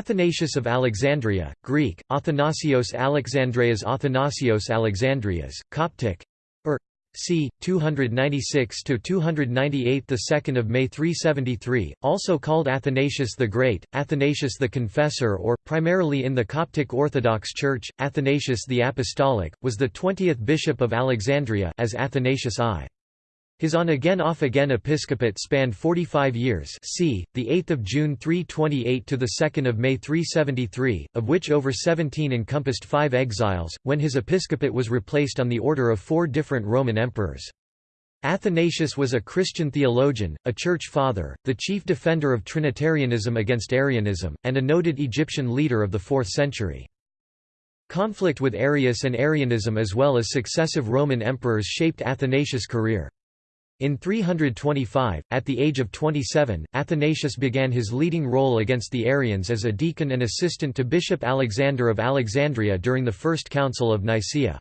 Athanasius of Alexandria, Greek, Athanasios Alexandrias Athanasios Alexandrias, Coptic, or c. 296–298 the 2nd of May 373, also called Athanasius the Great, Athanasius the Confessor or, primarily in the Coptic Orthodox Church, Athanasius the Apostolic, was the 20th bishop of Alexandria as Athanasius I. His on-again off-again episcopate spanned 45 years c. 8 June 328 to 2 May 373, of which over 17 encompassed five exiles, when his episcopate was replaced on the order of four different Roman emperors. Athanasius was a Christian theologian, a church father, the chief defender of Trinitarianism against Arianism, and a noted Egyptian leader of the 4th century. Conflict with Arius and Arianism as well as successive Roman emperors shaped Athanasius' career. In 325, at the age of 27, Athanasius began his leading role against the Arians as a deacon and assistant to Bishop Alexander of Alexandria during the First Council of Nicaea.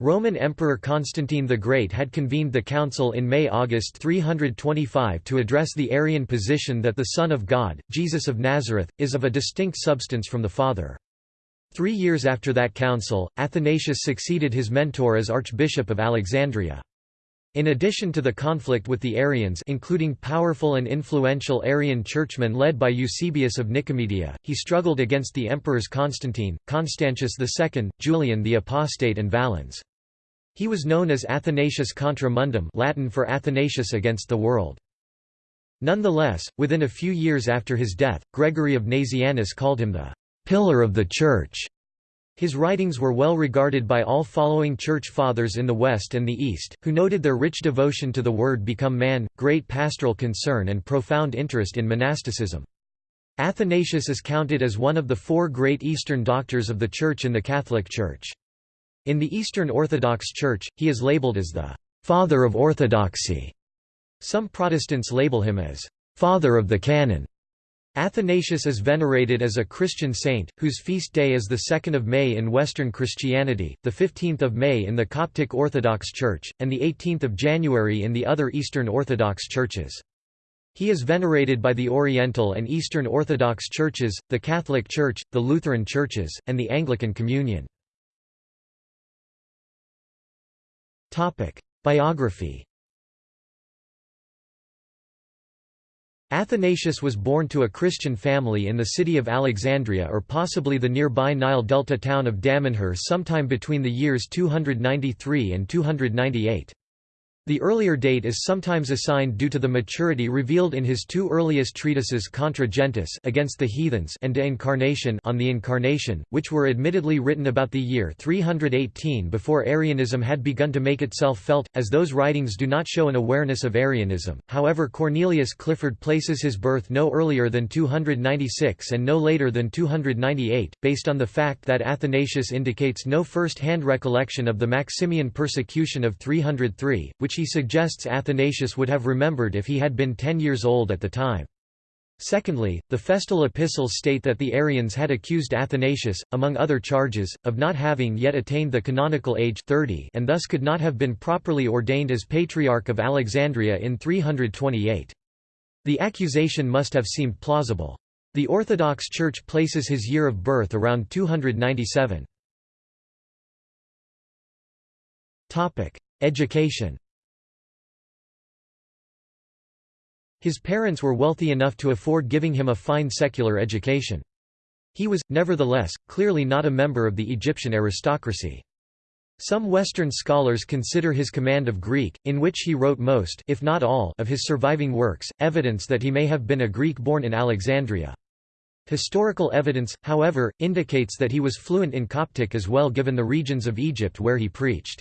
Roman Emperor Constantine the Great had convened the council in May–August 325 to address the Arian position that the Son of God, Jesus of Nazareth, is of a distinct substance from the Father. Three years after that council, Athanasius succeeded his mentor as Archbishop of Alexandria. In addition to the conflict with the Arians including powerful and influential Arian churchmen led by Eusebius of Nicomedia, he struggled against the emperors Constantine, Constantius II, Julian the Apostate and Valens. He was known as Athanasius contra mundum Latin for Athanasius against the world. Nonetheless, within a few years after his death, Gregory of Nazianzus called him the «pillar of the Church» His writings were well regarded by all following Church Fathers in the West and the East, who noted their rich devotion to the Word become man, great pastoral concern and profound interest in monasticism. Athanasius is counted as one of the four great Eastern doctors of the Church in the Catholic Church. In the Eastern Orthodox Church, he is labeled as the «father of orthodoxy». Some Protestants label him as «father of the canon». Athanasius is venerated as a Christian saint, whose feast day is the 2nd of May in Western Christianity, the 15th of May in the Coptic Orthodox Church, and the 18th of January in the other Eastern Orthodox churches. He is venerated by the Oriental and Eastern Orthodox churches, the Catholic Church, the Lutheran churches, and the Anglican Communion. Biography Athanasius was born to a Christian family in the city of Alexandria or possibly the nearby Nile Delta town of Damanhur sometime between the years 293 and 298. The earlier date is sometimes assigned due to the maturity revealed in his two earliest treatises Contra against the heathens and De Incarnation on the Incarnation, which were admittedly written about the year 318 before Arianism had begun to make itself felt, as those writings do not show an awareness of Arianism. However Cornelius Clifford places his birth no earlier than 296 and no later than 298, based on the fact that Athanasius indicates no first-hand recollection of the Maximian persecution of 303, which which he suggests Athanasius would have remembered if he had been ten years old at the time. Secondly, the Festal epistles state that the Arians had accused Athanasius, among other charges, of not having yet attained the canonical age 30 and thus could not have been properly ordained as Patriarch of Alexandria in 328. The accusation must have seemed plausible. The Orthodox Church places his year of birth around 297. Education His parents were wealthy enough to afford giving him a fine secular education. He was, nevertheless, clearly not a member of the Egyptian aristocracy. Some Western scholars consider his command of Greek, in which he wrote most if not all of his surviving works, evidence that he may have been a Greek born in Alexandria. Historical evidence, however, indicates that he was fluent in Coptic as well given the regions of Egypt where he preached.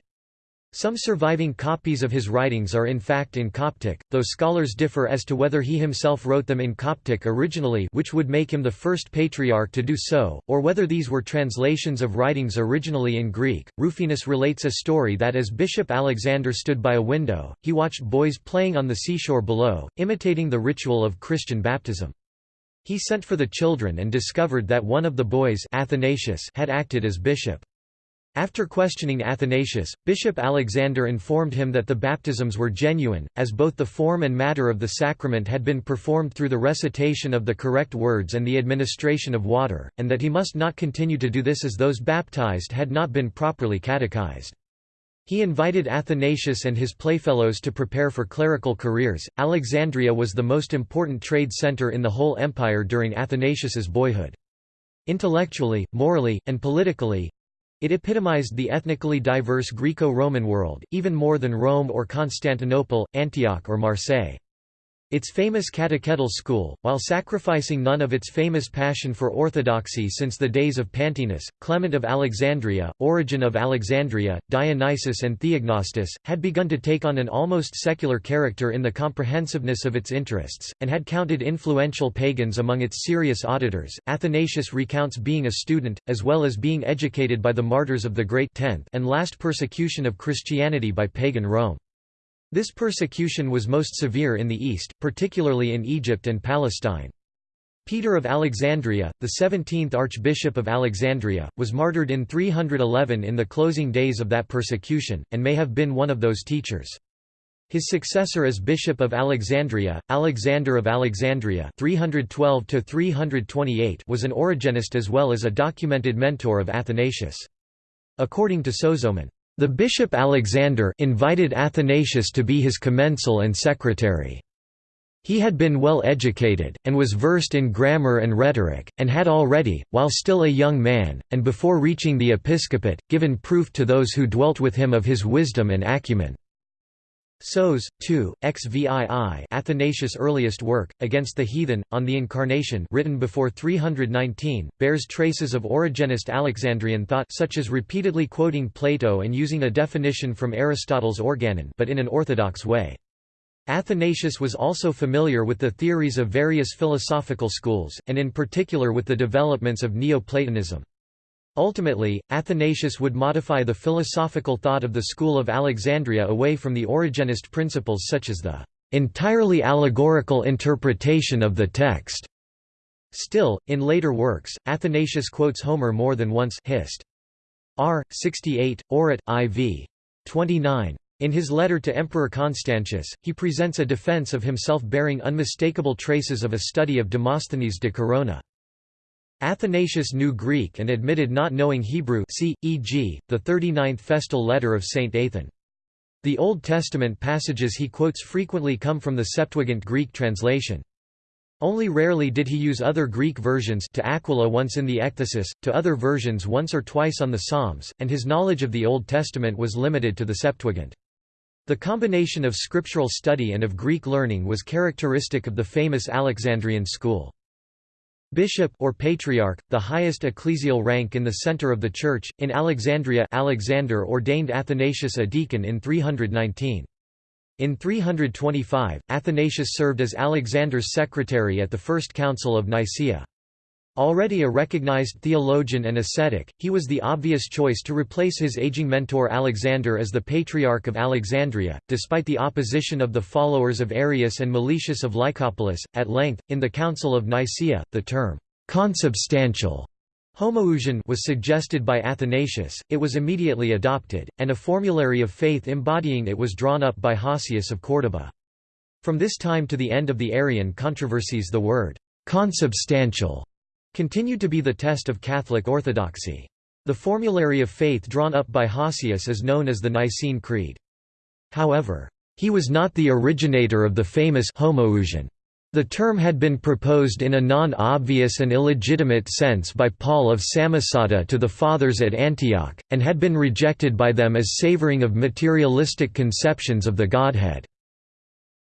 Some surviving copies of his writings are in fact in Coptic, though scholars differ as to whether he himself wrote them in Coptic originally which would make him the first patriarch to do so, or whether these were translations of writings originally in Greek. Rufinus relates a story that as Bishop Alexander stood by a window, he watched boys playing on the seashore below, imitating the ritual of Christian baptism. He sent for the children and discovered that one of the boys Athanasius had acted as bishop. After questioning Athanasius, Bishop Alexander informed him that the baptisms were genuine, as both the form and matter of the sacrament had been performed through the recitation of the correct words and the administration of water, and that he must not continue to do this as those baptized had not been properly catechized. He invited Athanasius and his playfellows to prepare for clerical careers. Alexandria was the most important trade center in the whole empire during Athanasius's boyhood. Intellectually, morally, and politically, it epitomized the ethnically diverse Greco-Roman world, even more than Rome or Constantinople, Antioch or Marseille. Its famous catechetical school, while sacrificing none of its famous passion for orthodoxy since the days of Pantaenus, Clement of Alexandria, Origen of Alexandria, Dionysius and Theognostus, had begun to take on an almost secular character in the comprehensiveness of its interests, and had counted influential pagans among its serious auditors. Athanasius recounts being a student, as well as being educated by the martyrs of the Great Tenth and last persecution of Christianity by pagan Rome. This persecution was most severe in the East, particularly in Egypt and Palestine. Peter of Alexandria, the 17th Archbishop of Alexandria, was martyred in 311 in the closing days of that persecution, and may have been one of those teachers. His successor as Bishop of Alexandria, Alexander of Alexandria 312 was an Origenist as well as a documented mentor of Athanasius. According to Sozomen, the bishop Alexander invited Athanasius to be his commensal and secretary. He had been well educated, and was versed in grammar and rhetoric, and had already, while still a young man, and before reaching the episcopate, given proof to those who dwelt with him of his wisdom and acumen. Sos. 2, XVII Athanasius' earliest work, Against the Heathen, on the Incarnation written before 319, bears traces of Origenist Alexandrian thought such as repeatedly quoting Plato and using a definition from Aristotle's Organon but in an orthodox way. Athanasius was also familiar with the theories of various philosophical schools, and in particular with the developments of Neoplatonism. Ultimately, Athanasius would modify the philosophical thought of the school of Alexandria away from the Origenist principles such as the entirely allegorical interpretation of the text. Still, in later works, Athanasius quotes Homer more than once Hist. R. 68, Orat. IV. 29. In his letter to Emperor Constantius, he presents a defense of himself bearing unmistakable traces of a study of Demosthenes de Corona. Athanasius knew Greek and admitted not knowing Hebrew see, e.g., the 39th festal letter of St. Athan. The Old Testament passages he quotes frequently come from the Septuagint Greek translation. Only rarely did he use other Greek versions to Aquila once in the Ekthesis, to other versions once or twice on the Psalms, and his knowledge of the Old Testament was limited to the Septuagint. The combination of scriptural study and of Greek learning was characteristic of the famous Alexandrian school. Bishop or patriarch, the highest ecclesial rank in the center of the church. In Alexandria, Alexander ordained Athanasius a deacon in 319. In 325, Athanasius served as Alexander's secretary at the First Council of Nicaea. Already a recognized theologian and ascetic, he was the obvious choice to replace his aging mentor Alexander as the Patriarch of Alexandria, despite the opposition of the followers of Arius and Meletius of Lycopolis. At length, in the Council of Nicaea, the term consubstantial homoousion was suggested by Athanasius, it was immediately adopted, and a formulary of faith embodying it was drawn up by Hosius of Córdoba. From this time to the end of the Arian controversies the word consubstantial continued to be the test of Catholic orthodoxy. The formulary of faith drawn up by Hosius is known as the Nicene Creed. However, he was not the originator of the famous homoousion. The term had been proposed in a non-obvious and illegitimate sense by Paul of Samosata to the Fathers at Antioch, and had been rejected by them as savoring of materialistic conceptions of the Godhead.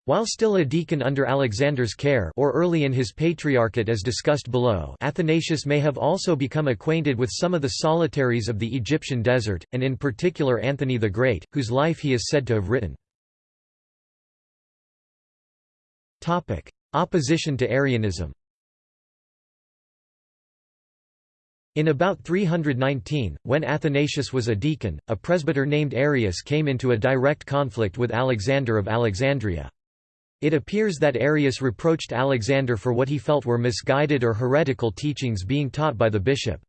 While still a deacon under Alexander's care or early in his patriarchate as discussed below Athanasius may have also become acquainted with some of the solitaries of the Egyptian desert, and in particular Anthony the Great, whose life he is said to have written. Opposition to Arianism In about 319, when Athanasius was a deacon, a presbyter named Arius came into a direct conflict with Alexander of Alexandria. It appears that Arius reproached Alexander for what he felt were misguided or heretical teachings being taught by the bishop.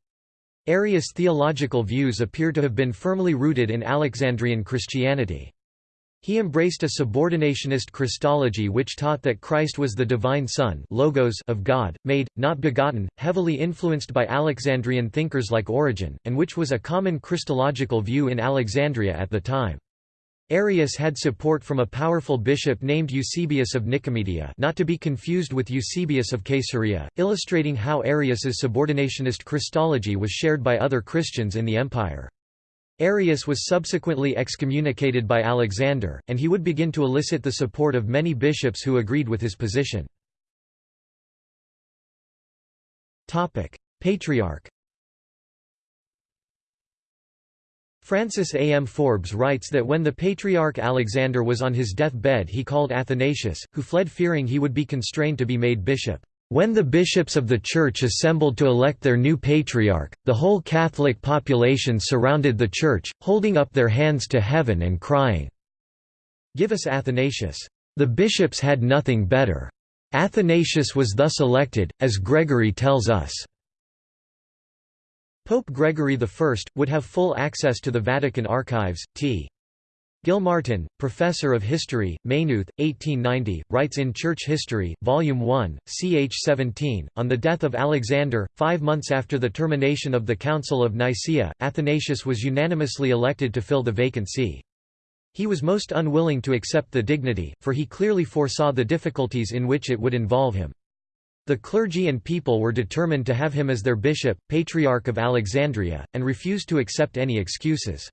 Arius' theological views appear to have been firmly rooted in Alexandrian Christianity. He embraced a subordinationist Christology which taught that Christ was the divine Son logos of God, made, not begotten, heavily influenced by Alexandrian thinkers like Origen, and which was a common Christological view in Alexandria at the time. Arius had support from a powerful bishop named Eusebius of Nicomedia not to be confused with Eusebius of Caesarea, illustrating how Arius's subordinationist Christology was shared by other Christians in the empire. Arius was subsequently excommunicated by Alexander, and he would begin to elicit the support of many bishops who agreed with his position. Patriarch Francis A. M. Forbes writes that when the Patriarch Alexander was on his deathbed he called Athanasius, who fled fearing he would be constrained to be made bishop. When the bishops of the Church assembled to elect their new patriarch, the whole Catholic population surrounded the Church, holding up their hands to heaven and crying, Give us Athanasius. The bishops had nothing better. Athanasius was thus elected, as Gregory tells us. Pope Gregory I, would have full access to the Vatican archives, t. Gilmartin, Professor of History, Maynooth, 1890, writes in Church History, Volume 1, ch 17, on the death of Alexander, five months after the termination of the Council of Nicaea, Athanasius was unanimously elected to fill the vacant see. He was most unwilling to accept the dignity, for he clearly foresaw the difficulties in which it would involve him. The clergy and people were determined to have him as their bishop, Patriarch of Alexandria, and refused to accept any excuses.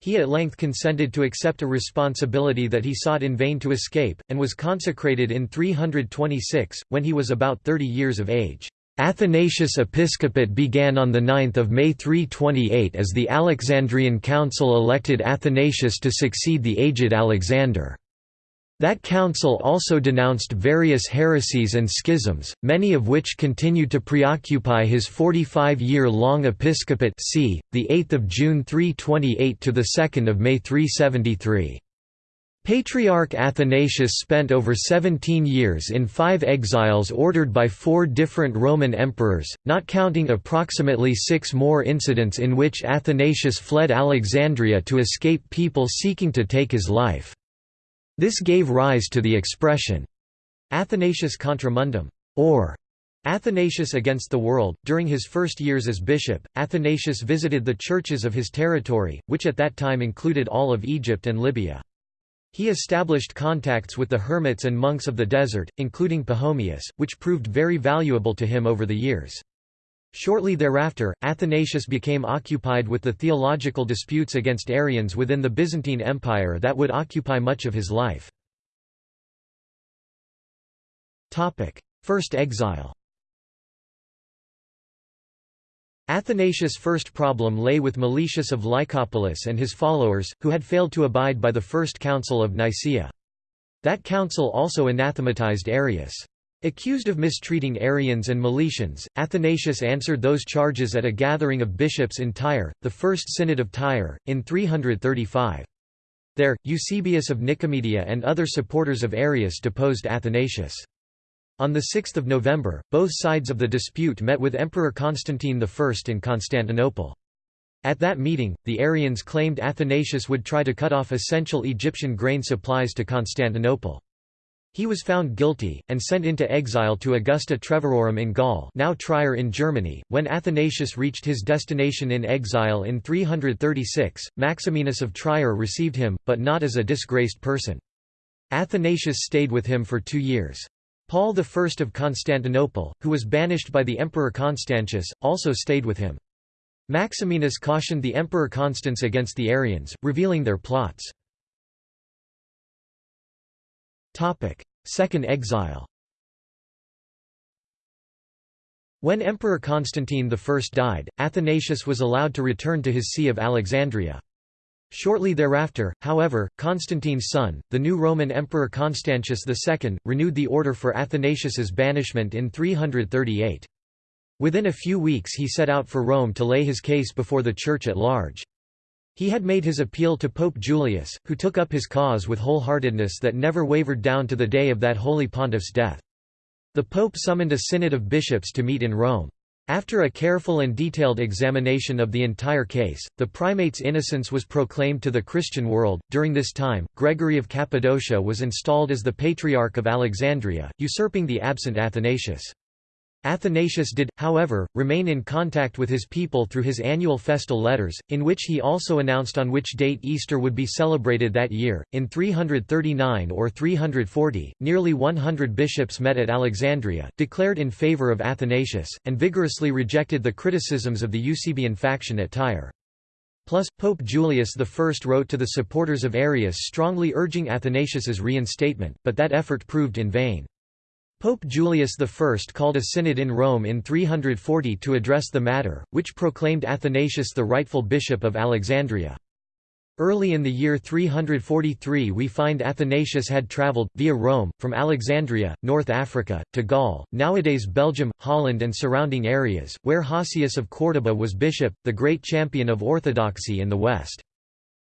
He at length consented to accept a responsibility that he sought in vain to escape, and was consecrated in 326, when he was about 30 years of age. Athanasius' episcopate began on 9 May 328 as the Alexandrian Council elected Athanasius to succeed the aged Alexander. That council also denounced various heresies and schisms, many of which continued to preoccupy his 45-year-long episcopate c. 8 June 328 to 2 May 373. Patriarch Athanasius spent over 17 years in five exiles ordered by four different Roman emperors, not counting approximately six more incidents in which Athanasius fled Alexandria to escape people seeking to take his life. This gave rise to the expression, Athanasius contra mundum, or Athanasius against the world. During his first years as bishop, Athanasius visited the churches of his territory, which at that time included all of Egypt and Libya. He established contacts with the hermits and monks of the desert, including Pachomius, which proved very valuable to him over the years. Shortly thereafter, Athanasius became occupied with the theological disputes against Arians within the Byzantine Empire that would occupy much of his life. First exile Athanasius' first problem lay with Meletius of Lycopolis and his followers, who had failed to abide by the First Council of Nicaea. That council also anathematized Arius. Accused of mistreating Arians and Meletians, Athanasius answered those charges at a gathering of bishops in Tyre, the First Synod of Tyre, in 335. There, Eusebius of Nicomedia and other supporters of Arius deposed Athanasius. On 6 November, both sides of the dispute met with Emperor Constantine I in Constantinople. At that meeting, the Arians claimed Athanasius would try to cut off essential Egyptian grain supplies to Constantinople. He was found guilty, and sent into exile to Augusta Treverorum in Gaul now Trier in Germany. When Athanasius reached his destination in exile in 336, Maximinus of Trier received him, but not as a disgraced person. Athanasius stayed with him for two years. Paul I of Constantinople, who was banished by the Emperor Constantius, also stayed with him. Maximinus cautioned the Emperor Constans against the Arians, revealing their plots. Second exile When Emperor Constantine I died, Athanasius was allowed to return to his see of Alexandria. Shortly thereafter, however, Constantine's son, the new Roman Emperor Constantius II, renewed the order for Athanasius's banishment in 338. Within a few weeks he set out for Rome to lay his case before the Church at large. He had made his appeal to Pope Julius, who took up his cause with wholeheartedness that never wavered down to the day of that holy pontiff's death. The pope summoned a synod of bishops to meet in Rome. After a careful and detailed examination of the entire case, the primate's innocence was proclaimed to the Christian world. During this time, Gregory of Cappadocia was installed as the Patriarch of Alexandria, usurping the absent Athanasius. Athanasius did, however, remain in contact with his people through his annual festal letters, in which he also announced on which date Easter would be celebrated that year. In 339 or 340, nearly 100 bishops met at Alexandria, declared in favor of Athanasius, and vigorously rejected the criticisms of the Eusebian faction at Tyre. Plus, Pope Julius I wrote to the supporters of Arius strongly urging Athanasius's reinstatement, but that effort proved in vain. Pope Julius I called a synod in Rome in 340 to address the matter, which proclaimed Athanasius the rightful bishop of Alexandria. Early in the year 343 we find Athanasius had travelled, via Rome, from Alexandria, North Africa, to Gaul, nowadays Belgium, Holland and surrounding areas, where Hosius of Córdoba was bishop, the great champion of orthodoxy in the West.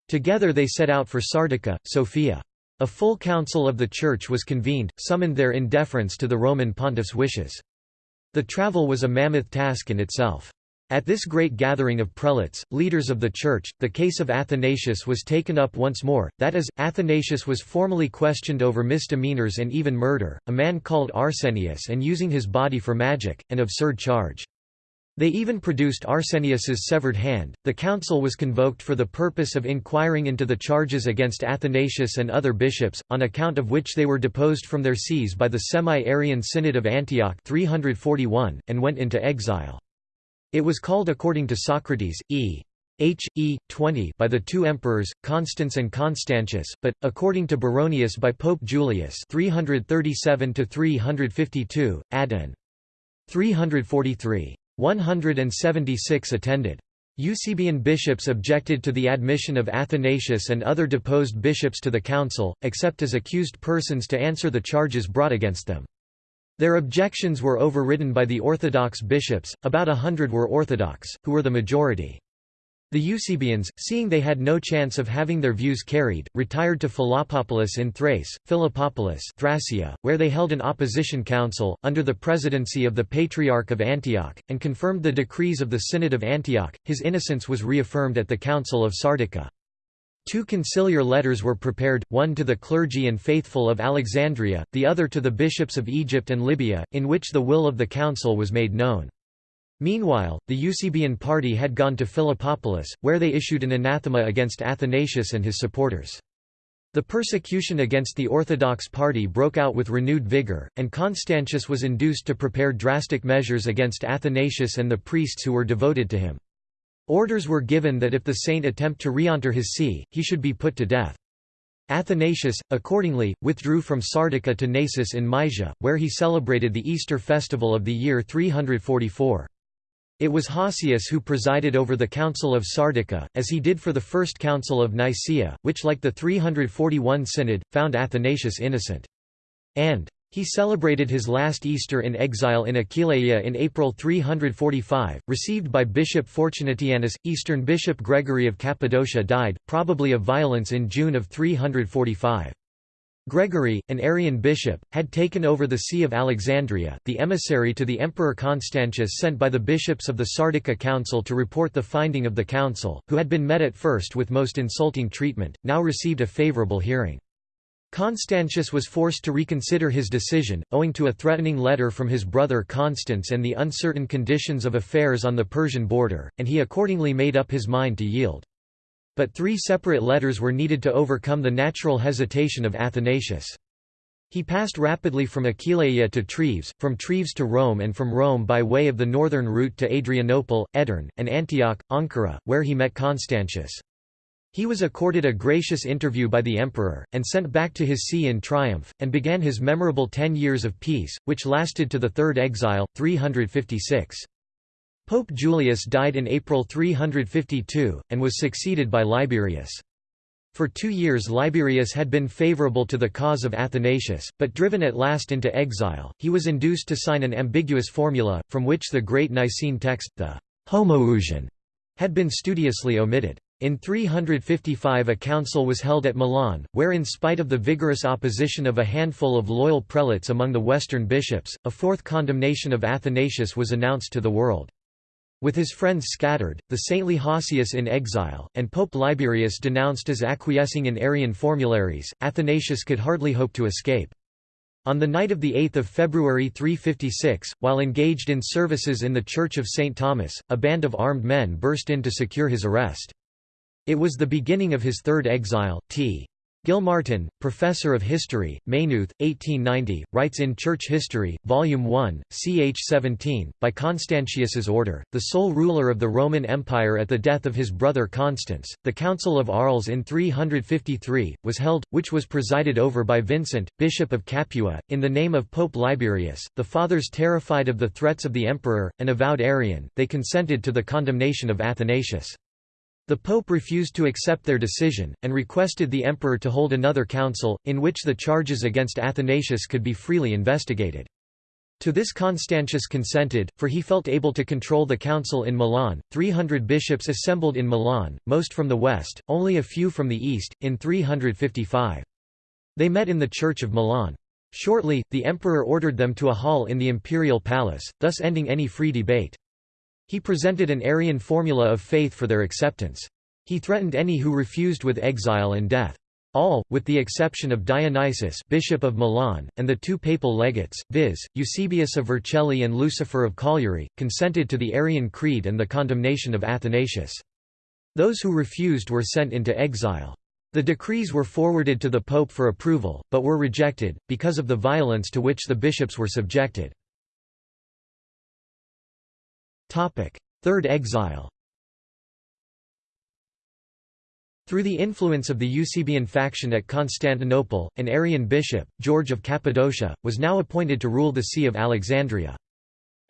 Together they set out for Sardica, Sofia. A full council of the Church was convened, summoned there in deference to the Roman pontiff's wishes. The travel was a mammoth task in itself. At this great gathering of prelates, leaders of the Church, the case of Athanasius was taken up once more, that is, Athanasius was formally questioned over misdemeanors and even murder, a man called Arsenius and using his body for magic, an absurd charge. They even produced Arsenius's severed hand. The council was convoked for the purpose of inquiring into the charges against Athanasius and other bishops, on account of which they were deposed from their sees by the Semi-Arian Synod of Antioch 341, and went into exile. It was called according to Socrates, e. H. E. 20 by the two emperors, Constans and Constantius, but, according to Baronius by Pope Julius 337–352, Adn. 343. 176 attended. Eusebian bishops objected to the admission of Athanasius and other deposed bishops to the council, except as accused persons to answer the charges brought against them. Their objections were overridden by the Orthodox bishops, about a hundred were Orthodox, who were the majority. The Eusebians, seeing they had no chance of having their views carried, retired to Philoppopolis in Thrace, Philippopolis Thracia, where they held an opposition council, under the presidency of the Patriarch of Antioch, and confirmed the decrees of the Synod of Antioch. His innocence was reaffirmed at the Council of Sardica. Two conciliar letters were prepared, one to the clergy and faithful of Alexandria, the other to the bishops of Egypt and Libya, in which the will of the council was made known. Meanwhile, the Eusebian party had gone to Philippopolis, where they issued an anathema against Athanasius and his supporters. The persecution against the Orthodox party broke out with renewed vigor, and Constantius was induced to prepare drastic measures against Athanasius and the priests who were devoted to him. Orders were given that if the saint attempt to re-enter his see, he should be put to death. Athanasius, accordingly, withdrew from Sardica to Naissus in Mysia, where he celebrated the Easter festival of the year 344. It was Hosius who presided over the Council of Sardica, as he did for the First Council of Nicaea, which like the 341 Synod, found Athanasius innocent. And he celebrated his last Easter in exile in Aquileia in April 345, received by Bishop Fortunatianus. Eastern Bishop Gregory of Cappadocia died, probably of violence in June of 345. Gregory, an Arian bishop, had taken over the See of Alexandria. The emissary to the Emperor Constantius sent by the bishops of the Sardica Council to report the finding of the council, who had been met at first with most insulting treatment, now received a favorable hearing. Constantius was forced to reconsider his decision, owing to a threatening letter from his brother Constans and the uncertain conditions of affairs on the Persian border, and he accordingly made up his mind to yield. But three separate letters were needed to overcome the natural hesitation of Athanasius. He passed rapidly from Aquileia to Treves, from Treves to Rome and from Rome by way of the northern route to Adrianople, Edirne, and Antioch, Ankara, where he met Constantius. He was accorded a gracious interview by the emperor, and sent back to his see in triumph, and began his memorable ten years of peace, which lasted to the third exile, 356. Pope Julius died in April 352, and was succeeded by Liberius. For two years Liberius had been favorable to the cause of Athanasius, but driven at last into exile, he was induced to sign an ambiguous formula, from which the great Nicene text, the Homoousion, had been studiously omitted. In 355 a council was held at Milan, where in spite of the vigorous opposition of a handful of loyal prelates among the western bishops, a fourth condemnation of Athanasius was announced to the world. With his friends scattered, the saintly Hosius in exile, and Pope Liberius denounced as acquiescing in Arian formularies, Athanasius could hardly hope to escape. On the night of 8 February 356, while engaged in services in the Church of St. Thomas, a band of armed men burst in to secure his arrest. It was the beginning of his third exile. T. Gilmartin, professor of history, Maynooth, 1890, writes in Church History, Volume 1, ch 17, by Constantius's order, the sole ruler of the Roman Empire at the death of his brother Constans, the Council of Arles in 353, was held, which was presided over by Vincent, Bishop of Capua, in the name of Pope Liberius. The fathers terrified of the threats of the emperor, an avowed Arian, they consented to the condemnation of Athanasius. The Pope refused to accept their decision, and requested the emperor to hold another council, in which the charges against Athanasius could be freely investigated. To this Constantius consented, for he felt able to control the council in Milan. Three hundred bishops assembled in Milan, most from the west, only a few from the east, in 355. They met in the Church of Milan. Shortly, the emperor ordered them to a hall in the imperial palace, thus ending any free debate. He presented an Arian formula of faith for their acceptance. He threatened any who refused with exile and death. All, with the exception of Dionysius bishop of Milan, and the two papal legates, viz., Eusebius of Vercelli and Lucifer of Cagliari, consented to the Arian creed and the condemnation of Athanasius. Those who refused were sent into exile. The decrees were forwarded to the pope for approval, but were rejected, because of the violence to which the bishops were subjected. Third exile Through the influence of the Eusebian faction at Constantinople, an Arian bishop, George of Cappadocia, was now appointed to rule the See of Alexandria.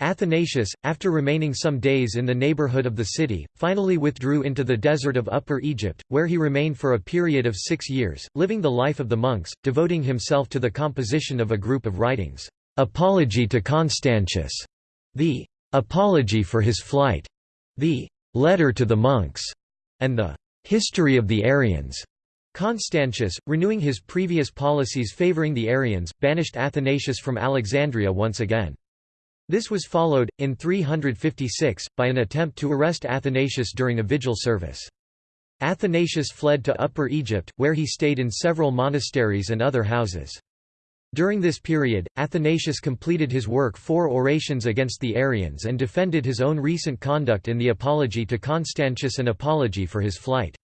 Athanasius, after remaining some days in the neighborhood of the city, finally withdrew into the desert of Upper Egypt, where he remained for a period of six years, living the life of the monks, devoting himself to the composition of a group of writings, Apology to Constantius, the Apology for his flight, the Letter to the Monks, and the History of the Arians. Constantius, renewing his previous policies favoring the Arians, banished Athanasius from Alexandria once again. This was followed, in 356, by an attempt to arrest Athanasius during a vigil service. Athanasius fled to Upper Egypt, where he stayed in several monasteries and other houses. During this period, Athanasius completed his work Four Orations against the Arians and defended his own recent conduct in the Apology to Constantius and Apology for his flight.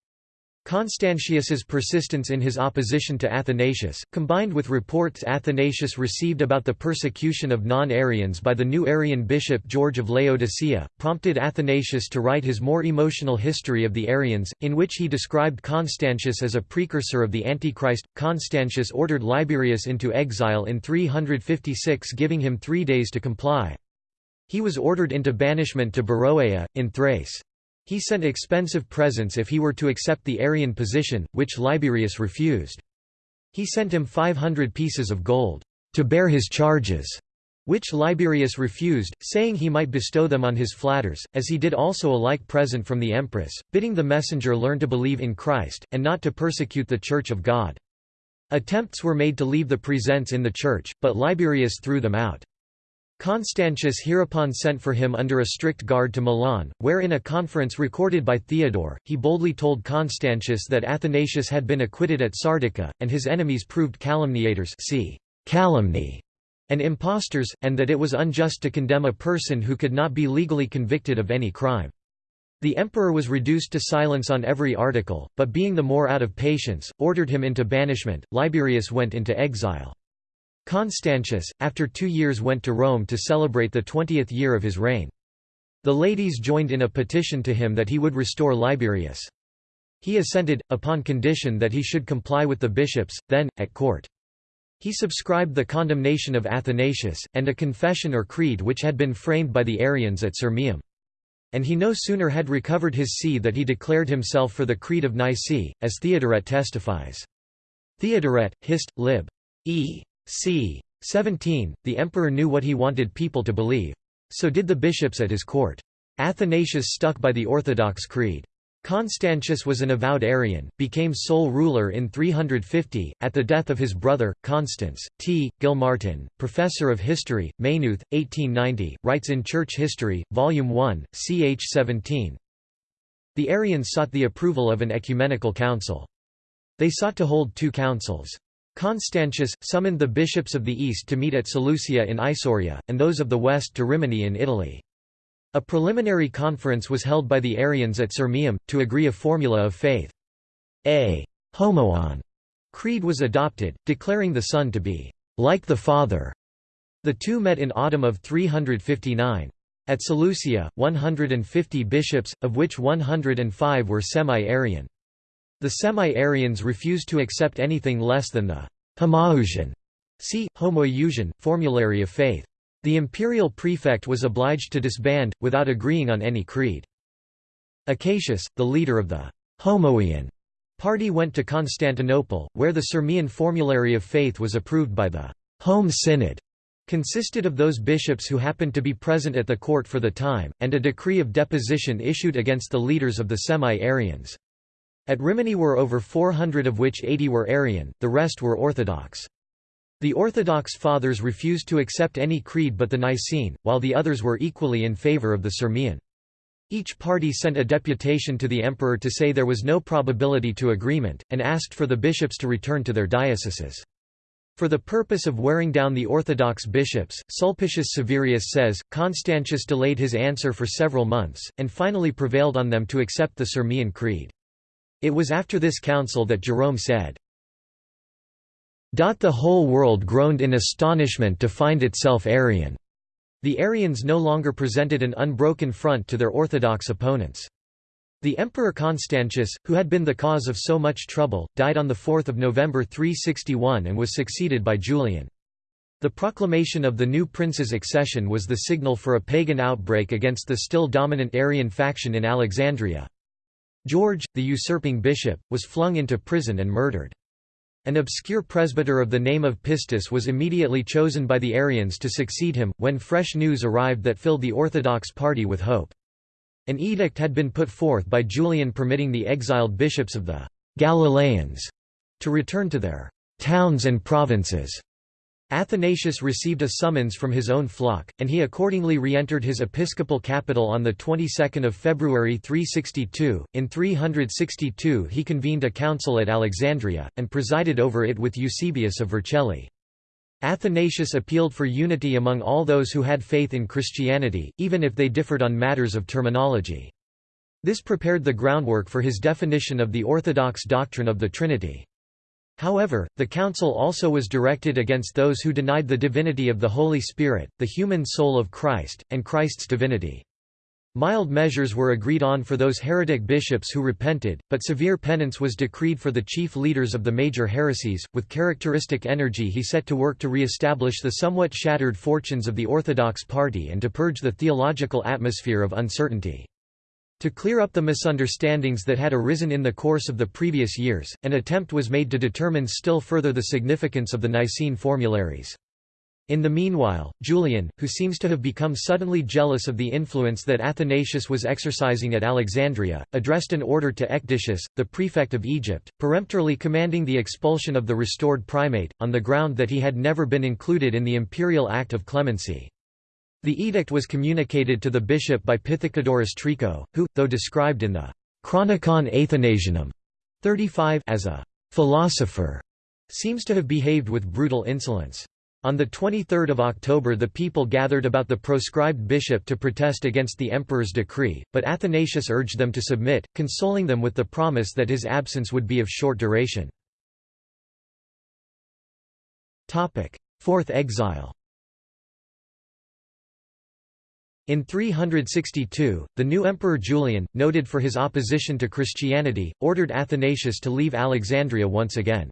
Constantius's persistence in his opposition to Athanasius, combined with reports Athanasius received about the persecution of non-Arians by the new Arian bishop George of Laodicea, prompted Athanasius to write his more emotional history of the Arians, in which he described Constantius as a precursor of the Antichrist. Constantius ordered Liberius into exile in 356 giving him three days to comply. He was ordered into banishment to Beroea, in Thrace. He sent expensive presents if he were to accept the Arian position, which Liberius refused. He sent him 500 pieces of gold, to bear his charges, which Liberius refused, saying he might bestow them on his flatters, as he did also a like present from the empress, bidding the messenger learn to believe in Christ, and not to persecute the Church of God. Attempts were made to leave the presents in the church, but Liberius threw them out. Constantius hereupon sent for him under a strict guard to Milan, where in a conference recorded by Theodore, he boldly told Constantius that Athanasius had been acquitted at Sardica, and his enemies proved calumniators see, calumny, and impostors, and that it was unjust to condemn a person who could not be legally convicted of any crime. The emperor was reduced to silence on every article, but being the more out of patience, ordered him into banishment. Liberius went into exile. Constantius, after two years went to Rome to celebrate the twentieth year of his reign. The ladies joined in a petition to him that he would restore Liberius. He assented, upon condition that he should comply with the bishops, then, at court. He subscribed the condemnation of Athanasius, and a confession or creed which had been framed by the Arians at Sirmium. And he no sooner had recovered his see that he declared himself for the Creed of Nicaea, as Theodoret testifies. Theodoret, Hist. lib. E c. 17, the emperor knew what he wanted people to believe. So did the bishops at his court. Athanasius stuck by the Orthodox creed. Constantius was an avowed Arian, became sole ruler in 350, at the death of his brother, Constans. T. Gilmartin, professor of history, Maynooth, 1890, writes in Church History, Volume 1, ch 17. The Arians sought the approval of an ecumenical council. They sought to hold two councils. Constantius, summoned the bishops of the east to meet at Seleucia in Isauria, and those of the west to Rimini in Italy. A preliminary conference was held by the Arians at Sirmium, to agree a formula of faith. A homoian creed was adopted, declaring the Son to be like the Father. The two met in autumn of 359. At Seleucia, 150 bishops, of which 105 were semi-Arian. The semi-Arians refused to accept anything less than the homoousion see, homoiousion, formulary of faith. The imperial prefect was obliged to disband, without agreeing on any creed. Acacius, the leader of the Homoian party went to Constantinople, where the Sirmian formulary of faith was approved by the Home Synod, consisted of those bishops who happened to be present at the court for the time, and a decree of deposition issued against the leaders of the semi-Arians. At Rimini were over 400 of which 80 were Arian, the rest were Orthodox. The Orthodox Fathers refused to accept any creed but the Nicene, while the others were equally in favor of the Sirmian. Each party sent a deputation to the emperor to say there was no probability to agreement, and asked for the bishops to return to their dioceses. For the purpose of wearing down the Orthodox bishops, Sulpicius Severus says, Constantius delayed his answer for several months, and finally prevailed on them to accept the Sirmian Creed. It was after this council that Jerome said, the whole world groaned in astonishment to find itself Arian. The Arians no longer presented an unbroken front to their orthodox opponents. The Emperor Constantius, who had been the cause of so much trouble, died on 4 November 361 and was succeeded by Julian. The proclamation of the new prince's accession was the signal for a pagan outbreak against the still dominant Arian faction in Alexandria. George, the usurping bishop, was flung into prison and murdered. An obscure presbyter of the name of Pistis was immediately chosen by the Arians to succeed him, when fresh news arrived that filled the Orthodox party with hope. An edict had been put forth by Julian permitting the exiled bishops of the Galileans to return to their towns and provinces. Athanasius received a summons from his own flock, and he accordingly re-entered his episcopal capital on the 22nd of February 362. In 362 he convened a council at Alexandria, and presided over it with Eusebius of Vercelli. Athanasius appealed for unity among all those who had faith in Christianity, even if they differed on matters of terminology. This prepared the groundwork for his definition of the orthodox doctrine of the Trinity. However, the council also was directed against those who denied the divinity of the Holy Spirit, the human soul of Christ, and Christ's divinity. Mild measures were agreed on for those heretic bishops who repented, but severe penance was decreed for the chief leaders of the major heresies. With characteristic energy, he set to work to re establish the somewhat shattered fortunes of the Orthodox party and to purge the theological atmosphere of uncertainty. To clear up the misunderstandings that had arisen in the course of the previous years, an attempt was made to determine still further the significance of the Nicene formularies. In the meanwhile, Julian, who seems to have become suddenly jealous of the influence that Athanasius was exercising at Alexandria, addressed an order to Ecdicius, the prefect of Egypt, peremptorily commanding the expulsion of the restored primate, on the ground that he had never been included in the imperial act of clemency. The edict was communicated to the bishop by Pythicodorus Trico, who, though described in the Chronicon Athanasianum 35 as a philosopher, seems to have behaved with brutal insolence. On 23 October the people gathered about the proscribed bishop to protest against the emperor's decree, but Athanasius urged them to submit, consoling them with the promise that his absence would be of short duration. Fourth exile In 362, the new emperor Julian, noted for his opposition to Christianity, ordered Athanasius to leave Alexandria once again.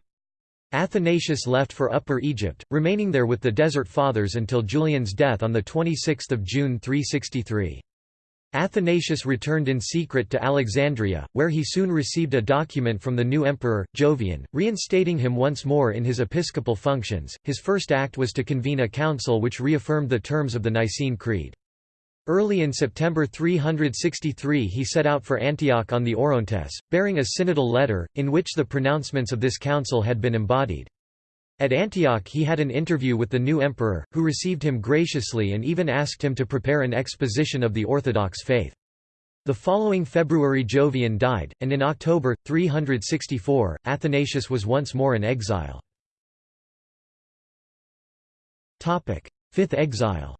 Athanasius left for Upper Egypt, remaining there with the Desert Fathers until Julian's death on 26 June 363. Athanasius returned in secret to Alexandria, where he soon received a document from the new emperor, Jovian, reinstating him once more in his episcopal functions. His first act was to convene a council which reaffirmed the terms of the Nicene Creed. Early in September 363 he set out for Antioch on the Orontes, bearing a synodal letter, in which the pronouncements of this council had been embodied. At Antioch he had an interview with the new emperor, who received him graciously and even asked him to prepare an exposition of the Orthodox faith. The following February Jovian died, and in October, 364, Athanasius was once more in exile. Fifth exile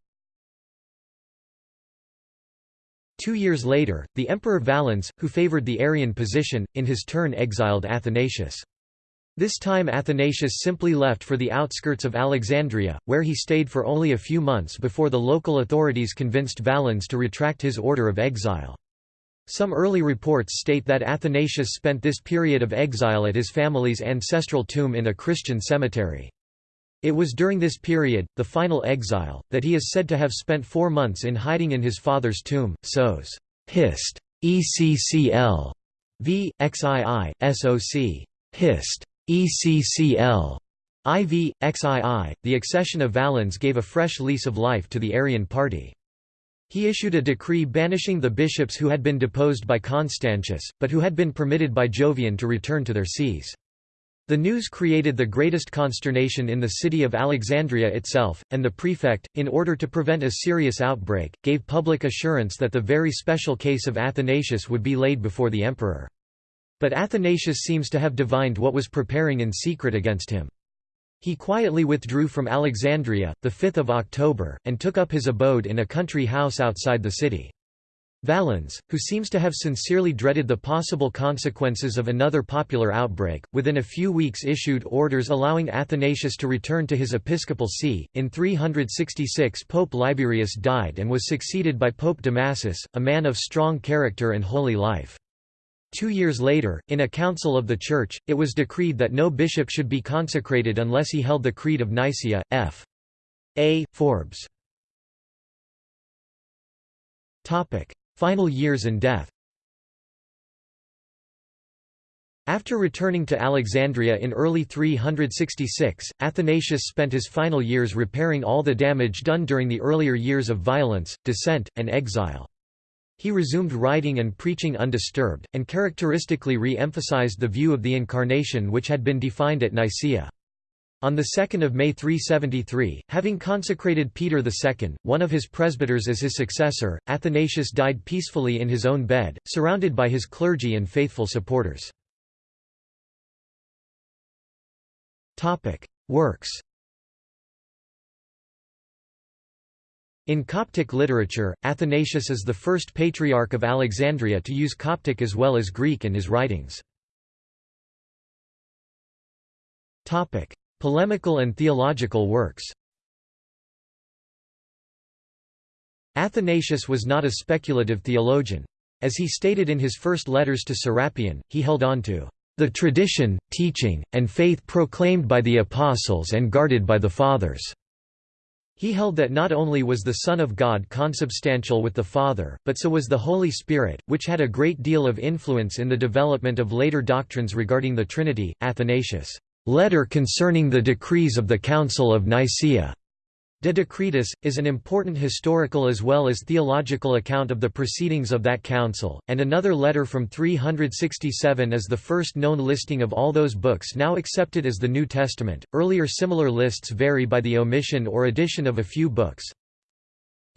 Two years later, the Emperor Valens, who favored the Arian position, in his turn exiled Athanasius. This time Athanasius simply left for the outskirts of Alexandria, where he stayed for only a few months before the local authorities convinced Valens to retract his order of exile. Some early reports state that Athanasius spent this period of exile at his family's ancestral tomb in a Christian cemetery. It was during this period, the final exile, that he is said to have spent four months in hiding in his father's tomb. Sos. Hist. ECCL. V. XII. SOC. Hist. ECCL. IV. XII. The accession of Valens gave a fresh lease of life to the Arian party. He issued a decree banishing the bishops who had been deposed by Constantius, but who had been permitted by Jovian to return to their sees. The news created the greatest consternation in the city of Alexandria itself, and the prefect, in order to prevent a serious outbreak, gave public assurance that the very special case of Athanasius would be laid before the emperor. But Athanasius seems to have divined what was preparing in secret against him. He quietly withdrew from Alexandria, 5 October, and took up his abode in a country house outside the city. Valens, who seems to have sincerely dreaded the possible consequences of another popular outbreak, within a few weeks issued orders allowing Athanasius to return to his episcopal see. In 366 Pope Liberius died and was succeeded by Pope Damasus, a man of strong character and holy life. Two years later, in a council of the Church, it was decreed that no bishop should be consecrated unless he held the Creed of Nicaea. F. A. Forbes. Final years and death After returning to Alexandria in early 366, Athanasius spent his final years repairing all the damage done during the earlier years of violence, dissent, and exile. He resumed writing and preaching undisturbed, and characteristically re-emphasized the view of the Incarnation which had been defined at Nicaea. On 2 May 373, having consecrated Peter II, one of his presbyters as his successor, Athanasius died peacefully in his own bed, surrounded by his clergy and faithful supporters. Works In Coptic literature, Athanasius is the first patriarch of Alexandria to use Coptic as well as Greek in his writings. Polemical and theological works Athanasius was not a speculative theologian. As he stated in his first letters to Serapion, he held on to the tradition, teaching, and faith proclaimed by the apostles and guarded by the fathers. He held that not only was the Son of God consubstantial with the Father, but so was the Holy Spirit, which had a great deal of influence in the development of later doctrines regarding the Trinity. Athanasius' Letter concerning the decrees of the Council of Nicaea De Decretis, is an important historical as well as theological account of the proceedings of that council, and another letter from 367 is the first known listing of all those books now accepted as the New Testament. Earlier similar lists vary by the omission or addition of a few books.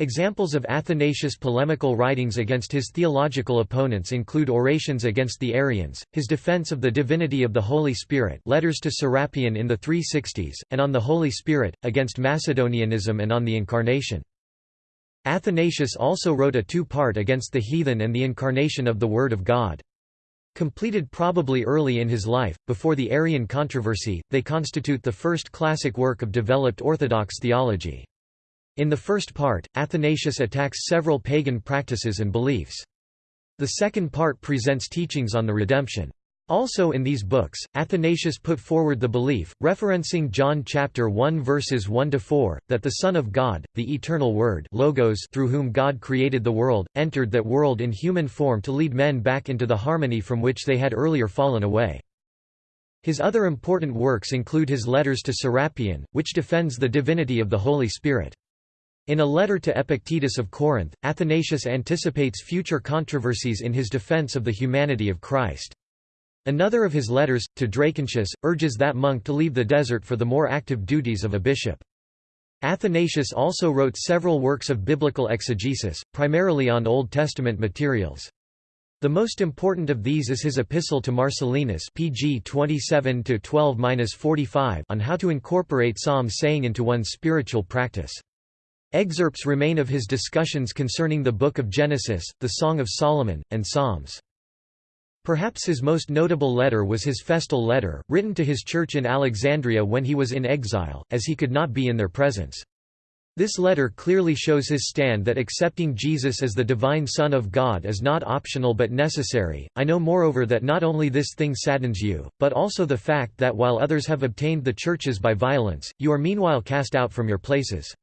Examples of Athanasius' polemical writings against his theological opponents include orations against the Arians, his defense of the divinity of the Holy Spirit letters to Serapion in the 360s, and on the Holy Spirit, against Macedonianism and on the Incarnation. Athanasius also wrote a two-part against the heathen and the incarnation of the Word of God. Completed probably early in his life, before the Arian controversy, they constitute the first classic work of developed Orthodox theology. In the first part, Athanasius attacks several pagan practices and beliefs. The second part presents teachings on the redemption. Also in these books, Athanasius put forward the belief, referencing John chapter 1 verses 1 to 4, that the Son of God, the eternal Word, logos through whom God created the world, entered that world in human form to lead men back into the harmony from which they had earlier fallen away. His other important works include his letters to Serapion, which defends the divinity of the Holy Spirit. In a letter to Epictetus of Corinth, Athanasius anticipates future controversies in his defense of the humanity of Christ. Another of his letters, to Dracontius, urges that monk to leave the desert for the more active duties of a bishop. Athanasius also wrote several works of biblical exegesis, primarily on Old Testament materials. The most important of these is his epistle to Marcellinus pg 27-12-45 on how to incorporate psalm saying into one's spiritual practice. Excerpts remain of his discussions concerning the Book of Genesis, the Song of Solomon, and Psalms. Perhaps his most notable letter was his festal letter, written to his church in Alexandria when he was in exile, as he could not be in their presence. This letter clearly shows his stand that accepting Jesus as the divine Son of God is not optional but necessary. I know moreover that not only this thing saddens you, but also the fact that while others have obtained the churches by violence, you are meanwhile cast out from your places.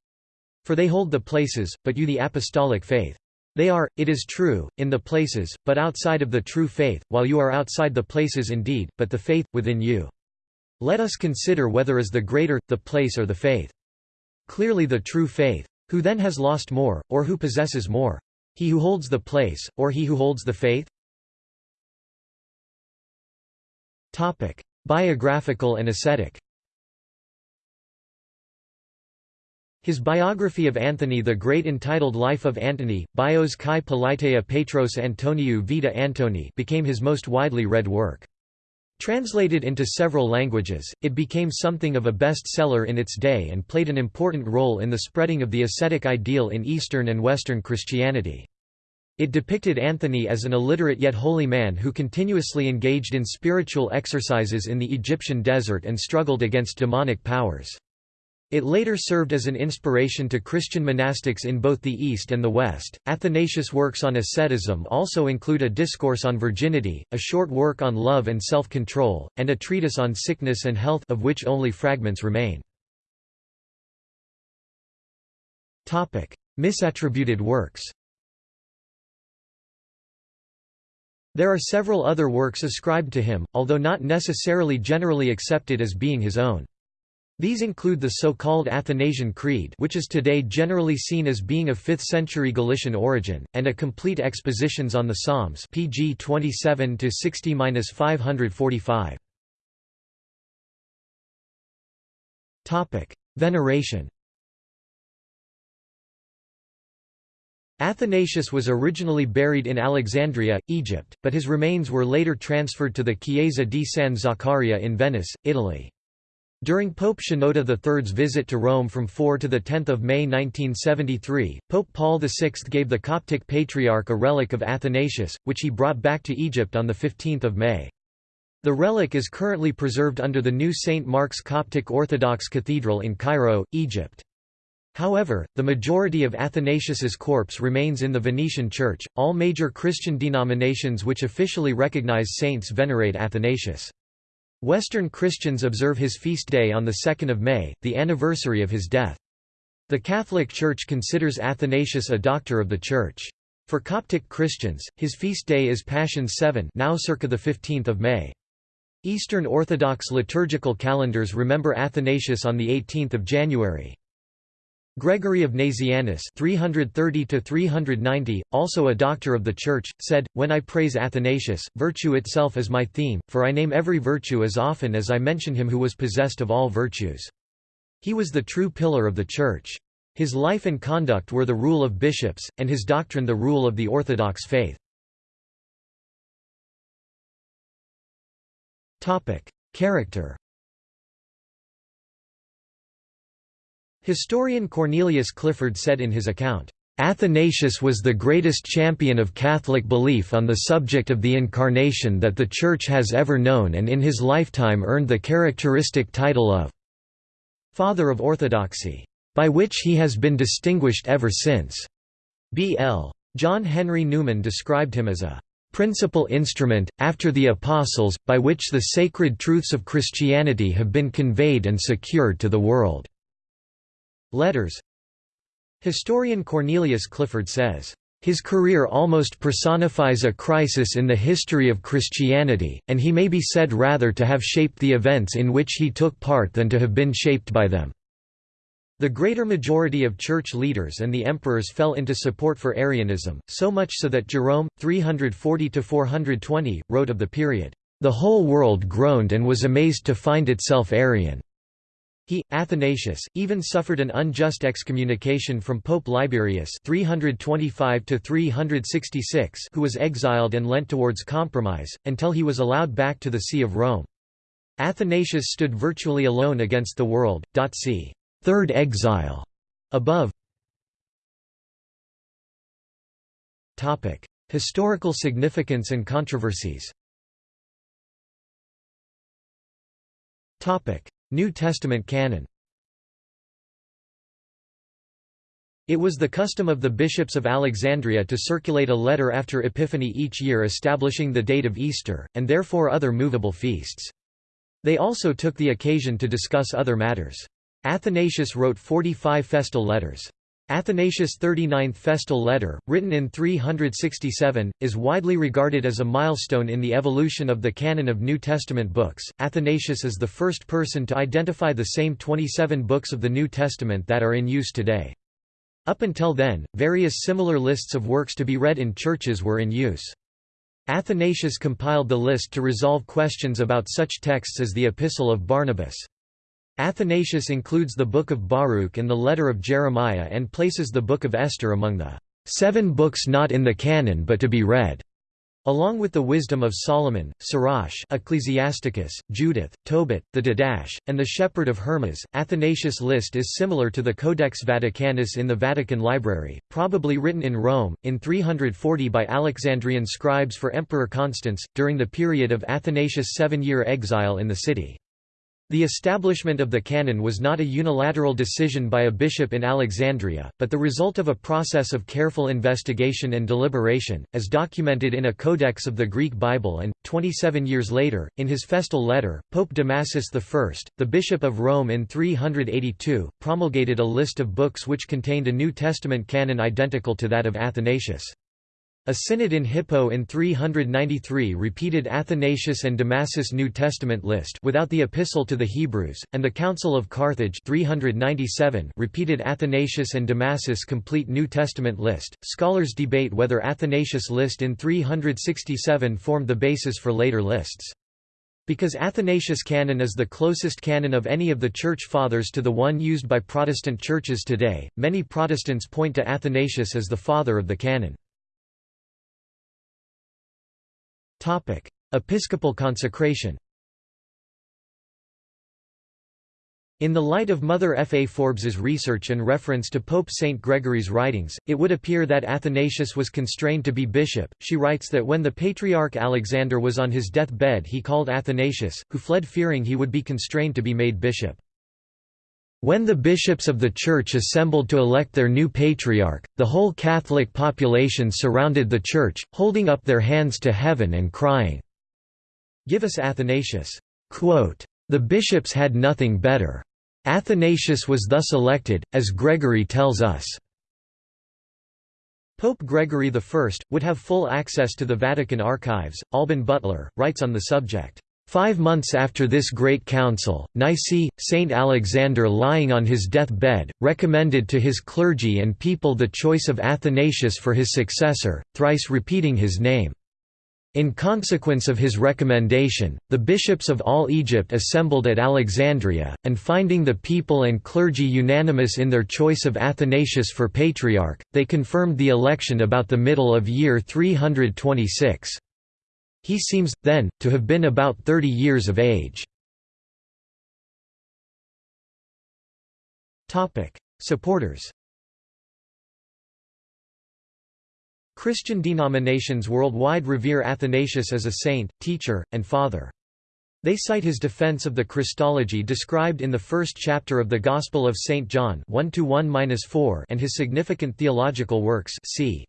For they hold the places, but you the apostolic faith. They are, it is true, in the places, but outside of the true faith, while you are outside the places indeed, but the faith, within you. Let us consider whether is the greater, the place or the faith. Clearly the true faith. Who then has lost more, or who possesses more? He who holds the place, or he who holds the faith? Biographical and ascetic His biography of Anthony the Great entitled Life of Antony, Bios kai Politeia Petros Antoniou Vita Antoni became his most widely read work. Translated into several languages, it became something of a bestseller in its day and played an important role in the spreading of the ascetic ideal in Eastern and Western Christianity. It depicted Anthony as an illiterate yet holy man who continuously engaged in spiritual exercises in the Egyptian desert and struggled against demonic powers. It later served as an inspiration to Christian monastics in both the East and the West. Athanasius' works on asceticism also include a discourse on virginity, a short work on love and self control, and a treatise on sickness and health, of which only fragments remain. Misattributed works There are several other works ascribed to him, although not necessarily generally accepted as being his own. These include the so-called Athanasian Creed which is today generally seen as being of 5th century Galician origin, and a complete expositions on the Psalms pg 27-60-545. Veneration Athanasius was originally buried in Alexandria, Egypt, but his remains were later transferred to the Chiesa di San Zaccaria in Venice, Italy. During Pope Shenouda III's visit to Rome from 4 to 10 May 1973, Pope Paul VI gave the Coptic Patriarch a relic of Athanasius, which he brought back to Egypt on 15 May. The relic is currently preserved under the new St. Mark's Coptic Orthodox Cathedral in Cairo, Egypt. However, the majority of Athanasius's corpse remains in the Venetian Church. All major Christian denominations which officially recognize saints venerate Athanasius. Western Christians observe his feast day on 2 May, the anniversary of his death. The Catholic Church considers Athanasius a doctor of the Church. For Coptic Christians, his feast day is Pashons 7 now circa 15 May. Eastern Orthodox liturgical calendars remember Athanasius on 18 January. Gregory of Nazianzus 330 also a doctor of the Church, said, When I praise Athanasius, virtue itself is my theme, for I name every virtue as often as I mention him who was possessed of all virtues. He was the true pillar of the Church. His life and conduct were the rule of bishops, and his doctrine the rule of the Orthodox faith. Character Historian Cornelius Clifford said in his account, Athanasius was the greatest champion of Catholic belief on the subject of the Incarnation that the Church has ever known and in his lifetime earned the characteristic title of Father of Orthodoxy, by which he has been distinguished ever since. B.L. John Henry Newman described him as a principal instrument, after the Apostles, by which the sacred truths of Christianity have been conveyed and secured to the world. Letters Historian Cornelius Clifford says, "...his career almost personifies a crisis in the history of Christianity, and he may be said rather to have shaped the events in which he took part than to have been shaped by them." The greater majority of church leaders and the emperors fell into support for Arianism, so much so that Jerome, 340–420, wrote of the period, "...the whole world groaned and was amazed to find itself Arian." He, Athanasius, even suffered an unjust excommunication from Pope Liberius 325 who was exiled and lent towards compromise, until he was allowed back to the See of Rome. Athanasius stood virtually alone against the world. See Third exile above. Topic: Historical significance and controversies. New Testament canon. It was the custom of the bishops of Alexandria to circulate a letter after Epiphany each year establishing the date of Easter, and therefore other movable feasts. They also took the occasion to discuss other matters. Athanasius wrote 45 festal letters. Athanasius' 39th festal letter, written in 367, is widely regarded as a milestone in the evolution of the canon of New Testament books. Athanasius is the first person to identify the same 27 books of the New Testament that are in use today. Up until then, various similar lists of works to be read in churches were in use. Athanasius compiled the list to resolve questions about such texts as the Epistle of Barnabas. Athanasius includes the Book of Baruch and the Letter of Jeremiah and places the Book of Esther among the seven books not in the canon but to be read. Along with the Wisdom of Solomon, Sirach Ecclesiasticus, Judith, Tobit, the Didache, and the Shepherd of Hermas, Athanasius' list is similar to the Codex Vaticanus in the Vatican Library, probably written in Rome, in 340 by Alexandrian scribes for Emperor Constans, during the period of Athanasius' seven-year exile in the city. The establishment of the canon was not a unilateral decision by a bishop in Alexandria, but the result of a process of careful investigation and deliberation, as documented in a codex of the Greek Bible and, 27 years later, in his festal letter, Pope Damasus I, the Bishop of Rome in 382, promulgated a list of books which contained a New Testament canon identical to that of Athanasius. A synod in Hippo in 393 repeated Athanasius and Damasus' New Testament list without the Epistle to the Hebrews, and the Council of Carthage 397 repeated Athanasius and Damasus' complete New Testament list. Scholars debate whether Athanasius' list in 367 formed the basis for later lists. Because Athanasius' canon is the closest canon of any of the Church Fathers to the one used by Protestant churches today, many Protestants point to Athanasius as the father of the canon. Episcopal consecration In the light of Mother F. A. Forbes's research and reference to Pope St. Gregory's writings, it would appear that Athanasius was constrained to be bishop. She writes that when the Patriarch Alexander was on his death bed he called Athanasius, who fled fearing he would be constrained to be made bishop. When the bishops of the Church assembled to elect their new patriarch, the whole Catholic population surrounded the Church, holding up their hands to heaven and crying, Give us Athanasius. Quote, the bishops had nothing better. Athanasius was thus elected, as Gregory tells us. Pope Gregory I, would have full access to the Vatican archives. Alban Butler, writes on the subject. Five months after this great council, Nicaea, Saint Alexander lying on his death-bed, recommended to his clergy and people the choice of Athanasius for his successor, thrice repeating his name. In consequence of his recommendation, the bishops of all Egypt assembled at Alexandria, and finding the people and clergy unanimous in their choice of Athanasius for patriarch, they confirmed the election about the middle of year 326. He seems, then, to have been about 30 years of age. Supporters Christian denominations worldwide revere Athanasius as a saint, teacher, and father. They cite his defense of the Christology described in the first chapter of the Gospel of St. John 1 and his significant theological works c.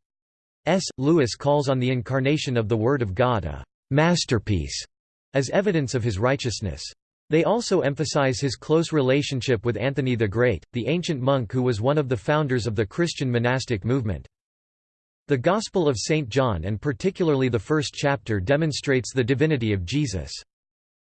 S. Lewis calls on the incarnation of the Word of God a «masterpiece» as evidence of his righteousness. They also emphasize his close relationship with Anthony the Great, the ancient monk who was one of the founders of the Christian monastic movement. The Gospel of St. John and particularly the first chapter demonstrates the divinity of Jesus.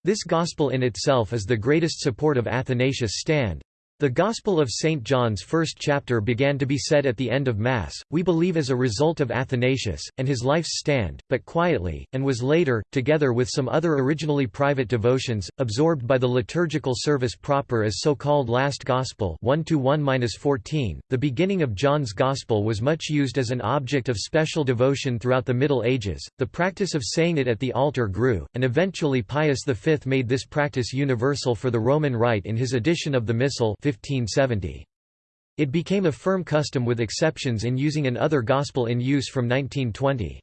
This Gospel in itself is the greatest support of Athanasius' stand. The Gospel of St. John's first chapter began to be said at the end of Mass, we believe as a result of Athanasius, and his life's stand, but quietly, and was later, together with some other originally private devotions, absorbed by the liturgical service proper as so-called Last Gospel 1 -1 .The beginning of John's Gospel was much used as an object of special devotion throughout the Middle Ages, the practice of saying it at the altar grew, and eventually Pius V made this practice universal for the Roman Rite in his edition of the Missal 1570. It became a firm custom with exceptions in using an other gospel in use from 1920.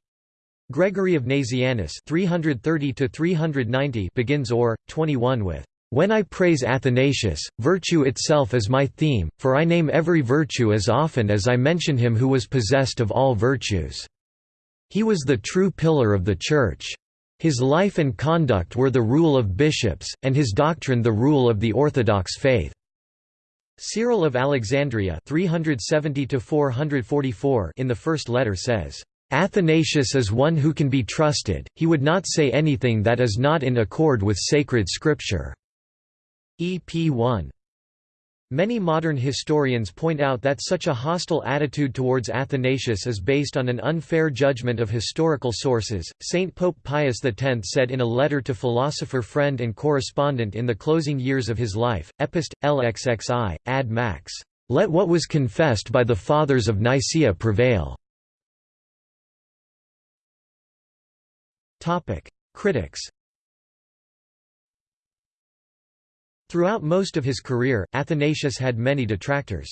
Gregory of Nazianzus 330 390) begins or, 21 with, "...when I praise Athanasius, virtue itself is my theme, for I name every virtue as often as I mention him who was possessed of all virtues. He was the true pillar of the Church. His life and conduct were the rule of bishops, and his doctrine the rule of the Orthodox faith." Cyril of Alexandria 370 in the first letter says, "...Athanasius is one who can be trusted, he would not say anything that is not in accord with sacred scripture." EP 1. Many modern historians point out that such a hostile attitude towards Athanasius is based on an unfair judgment of historical sources. Saint Pope Pius X said in a letter to philosopher friend and correspondent in the closing years of his life, Epist. LXXI, ad max. Let what was confessed by the Fathers of Nicaea prevail. Critics Throughout most of his career, Athanasius had many detractors.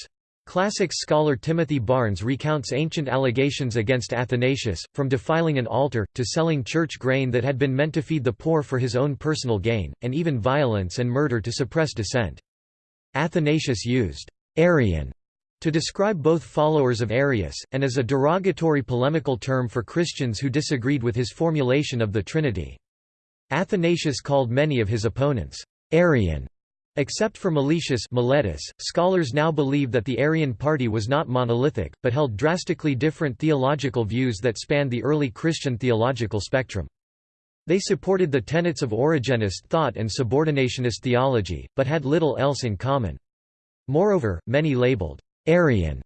Classics scholar Timothy Barnes recounts ancient allegations against Athanasius, from defiling an altar, to selling church grain that had been meant to feed the poor for his own personal gain, and even violence and murder to suppress dissent. Athanasius used Arian to describe both followers of Arius, and as a derogatory polemical term for Christians who disagreed with his formulation of the Trinity. Athanasius called many of his opponents Arian Except for Meletius Miletus, scholars now believe that the Arian party was not monolithic, but held drastically different theological views that spanned the early Christian theological spectrum. They supported the tenets of Origenist thought and subordinationist theology, but had little else in common. Moreover, many labeled Arian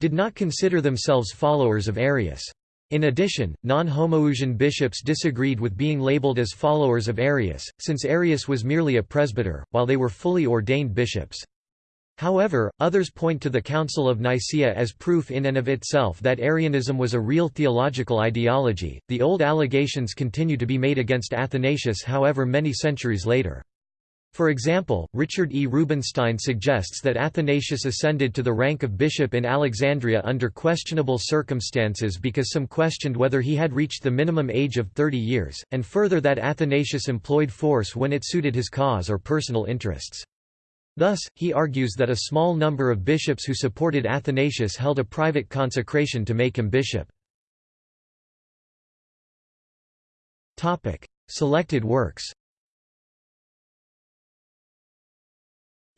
did not consider themselves followers of Arius. In addition, non-Homoousian bishops disagreed with being labeled as followers of Arius, since Arius was merely a presbyter, while they were fully ordained bishops. However, others point to the Council of Nicaea as proof in and of itself that Arianism was a real theological ideology. The old allegations continue to be made against Athanasius, however, many centuries later. For example, Richard E. Rubenstein suggests that Athanasius ascended to the rank of bishop in Alexandria under questionable circumstances because some questioned whether he had reached the minimum age of 30 years, and further that Athanasius employed force when it suited his cause or personal interests. Thus, he argues that a small number of bishops who supported Athanasius held a private consecration to make him bishop. Selected works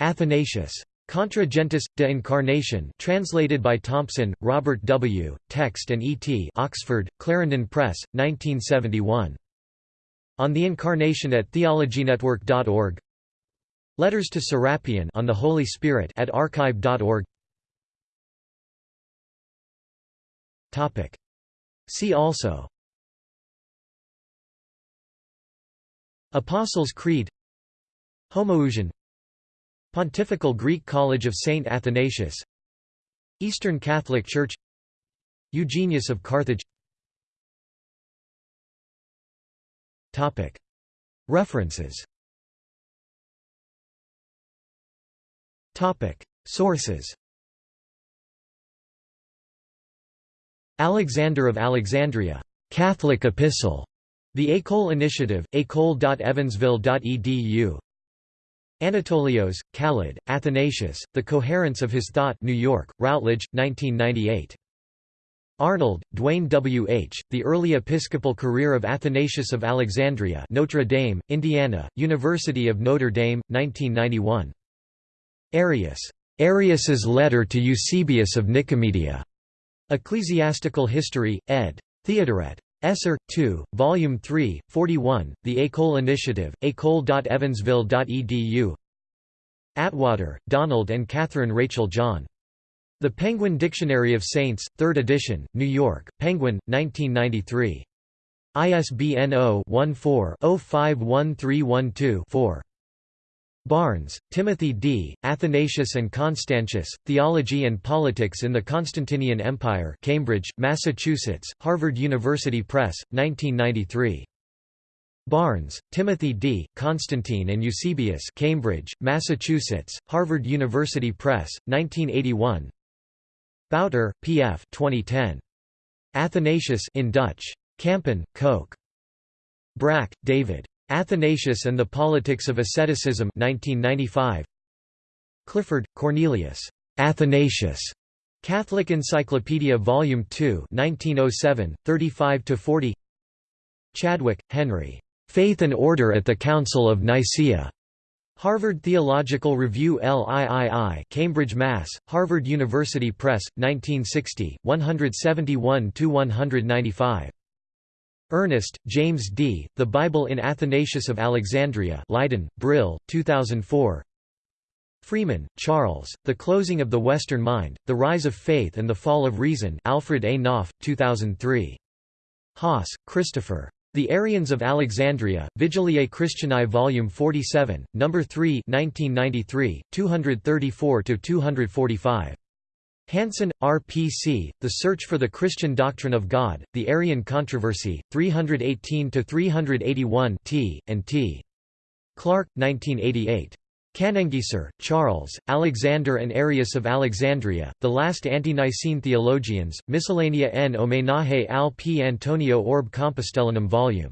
Athanasius. Contra Gentes, de Incarnation translated by Thompson, Robert W., Text and E.T. Oxford, Clarendon Press, 1971. On the Incarnation at theologynetwork.org Letters to Serapion on the Holy Spirit at archive.org See also Apostles' Creed Homoousion Pontifical Greek College of Saint Athanasius Eastern Catholic Church Eugenius of Carthage. References. Sources. Alexander of Alexandria. Catholic Epistle. The École Initiative, école.evansville.edu Anatolios, Khalid, Athanasius, The Coherence of His Thought New York, Routledge, 1998. Arnold, Duane W. H., The Early Episcopal Career of Athanasius of Alexandria Notre Dame, Indiana, University of Notre Dame, 1991. Arius. Arius's Letter to Eusebius of Nicomedia. Ecclesiastical History, ed. Theodoret. Esser, 2, Volume 3, 41, The École Initiative, école.evansville.edu Attwater, Donald and Catherine Rachel John. The Penguin Dictionary of Saints, 3rd edition, New York, Penguin, 1993. ISBN 0-14-051312-4. Barnes, Timothy D., Athanasius and Constantius, Theology and Politics in the Constantinian Empire Cambridge, Massachusetts, Harvard University Press, 1993. Barnes, Timothy D., Constantine and Eusebius Cambridge, Massachusetts, Harvard University Press, 1981 Bouter, P. F. 2010. Athanasius in Dutch. Kampen, Koch. Brakke, David. Athanasius and the Politics of Asceticism 1995. Clifford, Cornelius. Athanasius. Catholic Encyclopedia Volume 2 1907, 35–40 Chadwick, Henry. Faith and Order at the Council of Nicaea. Harvard Theological Review LIII Cambridge, Mass., Harvard University Press, 1960, 171–195. Ernest, James D., The Bible in Athanasius of Alexandria Leiden, Brill, 2004 Freeman, Charles, The Closing of the Western Mind, The Rise of Faith and the Fall of Reason Alfred A. Knopf, 2003. Haas, Christopher. The Arians of Alexandria, Vigiliae Christianae Vol. 47, No. 3 1993, 234–245. Hanson, R.P.C., The Search for the Christian Doctrine of God, The Arian Controversy, 318–381 t, and t. Clark, 1988. Kannengiesser, Charles, Alexander and Arius of Alexandria, The Last Ante-Nicene Theologians, Miscellanea n homenaje al P. Antonio Orb Compostellanum Vol.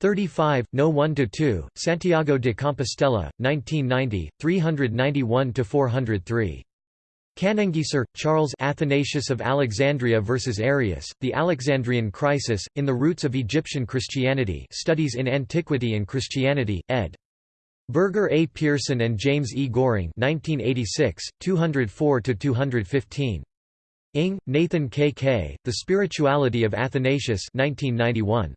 35, No. 1–2, Santiago de Compostela, 1990, 391–403. Kannengiesser, Charles Athanasius of Alexandria vs. Arius, The Alexandrian Crisis, In the Roots of Egyptian Christianity Studies in Antiquity and Christianity, ed. Birger A. Pearson and James E. Goehring 1986, 204–215. Ing, Nathan K. K., The Spirituality of Athanasius 1991.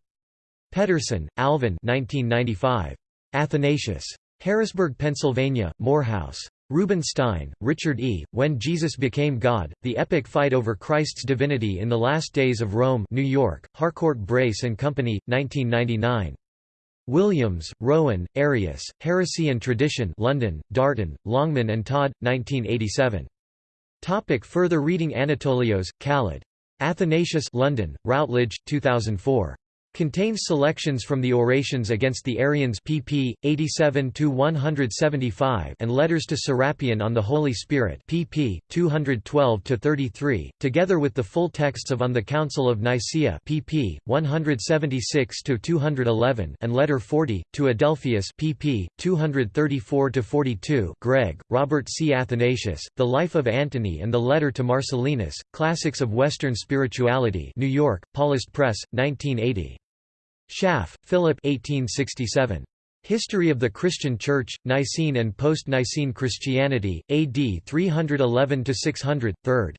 Pedersen, Alvyn 1995. Athanasius. Harrisburg, Pennsylvania, Morehouse. Rubenstein, Richard E., When Jesus Became God, The Epic Fight Over Christ's Divinity in the Last Days of Rome New York, Harcourt Brace and Company, 1999. Williams, Rowan, Arius, Heresy and Tradition London, Darton, Longman and Todd, 1987. Topic further reading Anatolios, Khalid. Athanasius London, Routledge, 2004. Contains selections from the Orations against the Arians pp. 87–175 and Letters to Serapion on the Holy Spirit pp. 212–33, together with the full texts of On the Council of Nicaea pp. 176–211 and Letter 40, to Adelphius pp. 234–42 Gregg, Robert C. Athanasius, The Life of Antony and the Letter to Marcellinus, Classics of Western Spirituality New York, Paulist Press, 1980. Schaff, Philip 1867. History of the Christian Church, Nicene and Post-Nicene Christianity, AD 311–600, 3rd.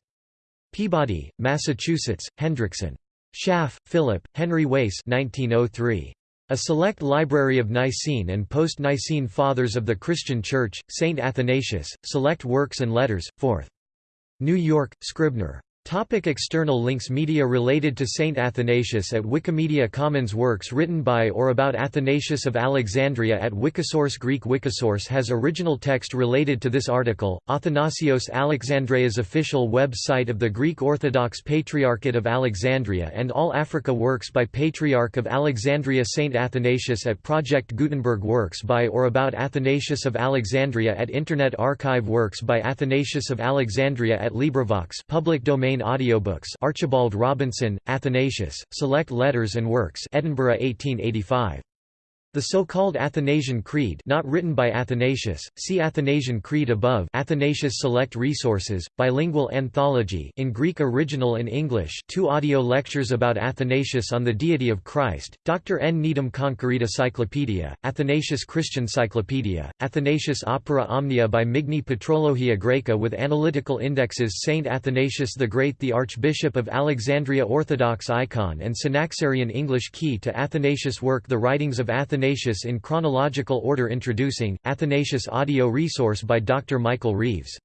Peabody, Massachusetts, Hendrickson. Schaff, Philip, Henry Wace 1903. A Select Library of Nicene and Post-Nicene Fathers of the Christian Church, St. Athanasius, Select Works and Letters, 4th. New York, Scribner. Topic external links Media related to Saint Athanasius at Wikimedia Commons Works written by or about Athanasius of Alexandria at Wikisource Greek Wikisource has original text related to this article, Athanasios Alexandria's official web site of the Greek Orthodox Patriarchate of Alexandria and All Africa Works by Patriarch of Alexandria Saint Athanasius at Project Gutenberg Works by or about Athanasius of Alexandria at Internet Archive Works by Athanasius of Alexandria at LibriVox public domain audiobooks Archibald Robinson, Athanasius, Select Letters and Works Edinburgh 1885. The so-called Athanasian Creed not written by Athanasius, see Athanasian Creed above Athanasius Select Resources, bilingual anthology in Greek original and English two audio lectures about Athanasius on the deity of Christ, Dr. N. Needham Concordia Cyclopedia, Athanasius Christian Cyclopedia, Athanasius Opera Omnia by Migne Patrologia Graeca with analytical indexes Saint Athanasius the Great the Archbishop of Alexandria Orthodox icon and Synaxarion English key to Athanasius work The Writings of Athanasius Athanasius in chronological order Introducing, Athanasius audio resource by Dr. Michael Reeves.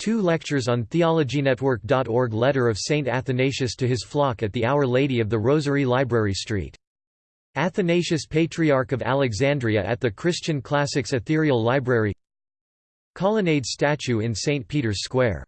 Two lectures on TheologyNetwork.org Letter of St. Athanasius to his flock at the Our Lady of the Rosary Library Street. Athanasius Patriarch of Alexandria at the Christian Classics Ethereal Library Colonnade statue in St. Peter's Square